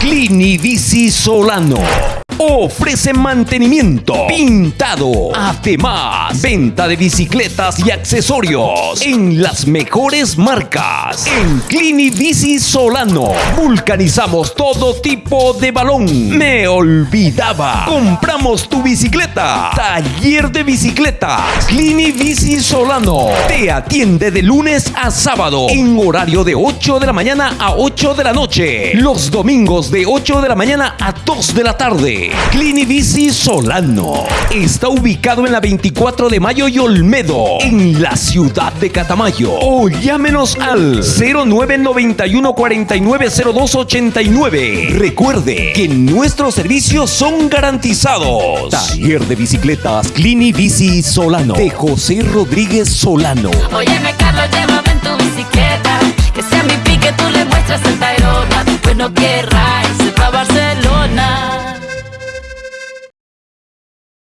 Clini Bici Solano. Ofrece mantenimiento, pintado, además, venta de bicicletas y accesorios en las mejores marcas. En Clini Bici Solano, vulcanizamos todo tipo de balón. Me olvidaba, compramos tu bicicleta. Taller de bicicletas, Clini Bici Solano. Te atiende de lunes a sábado en horario de 8 de la mañana a 8 de la noche. Los domingos de 8 de la mañana a 2 de la tarde. Clini Bici Solano está ubicado en la 24 de Mayo y Olmedo, en la ciudad de Catamayo. O llámenos al 0991 490289. Recuerde que nuestros servicios son garantizados. Taller de bicicletas Clini Bici Solano de José Rodríguez Solano. Óyeme Carlos, llévame en tu bicicleta Que sea mi pique, tú le muestras el Tairo